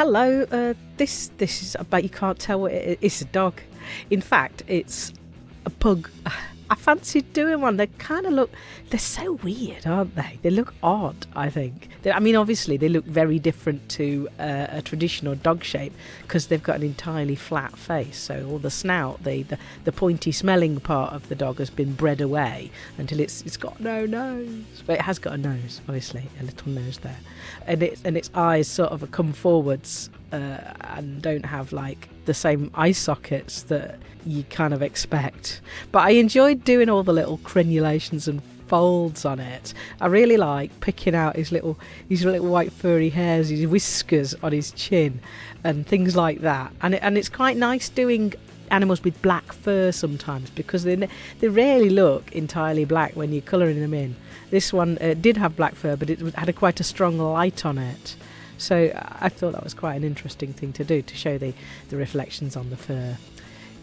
Hello, uh, this this is. I bet you can't tell what. It's a dog. In fact, it's a pug. I fancied doing one. They kind of look, they're so weird, aren't they? They look odd, I think. They, I mean, obviously, they look very different to uh, a traditional dog shape because they've got an entirely flat face. So, all the snout, the, the, the pointy smelling part of the dog has been bred away until it's it's got no nose. But it has got a nose, obviously, a little nose there. And, it, and its eyes sort of come forwards uh, and don't have like the same eye sockets that you kind of expect. But I enjoyed doing all the little crenulations and folds on it. I really like picking out his little his little white furry hairs, his whiskers on his chin, and things like that. And it, and it's quite nice doing animals with black fur sometimes because they they rarely look entirely black when you're colouring them in. This one uh, did have black fur, but it had a quite a strong light on it. So I thought that was quite an interesting thing to do to show the, the reflections on the fur.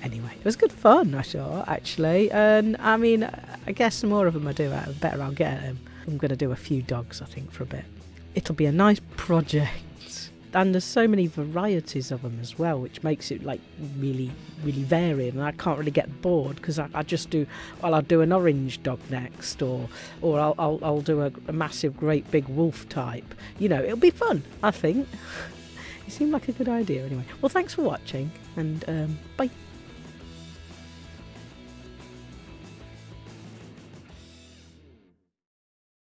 Anyway, it was good fun, I thought, actually. And I mean, I guess the more of them I do, the better I'll get them. I'm going to do a few dogs, I think, for a bit. It'll be a nice project and there's so many varieties of them as well, which makes it like really, really varied. And I can't really get bored because I, I, just do. Well, I'll do an orange dog next, or or I'll I'll, I'll do a, a massive, great big wolf type. You know, it'll be fun. I think. it seemed like a good idea anyway. Well, thanks for watching, and um, bye.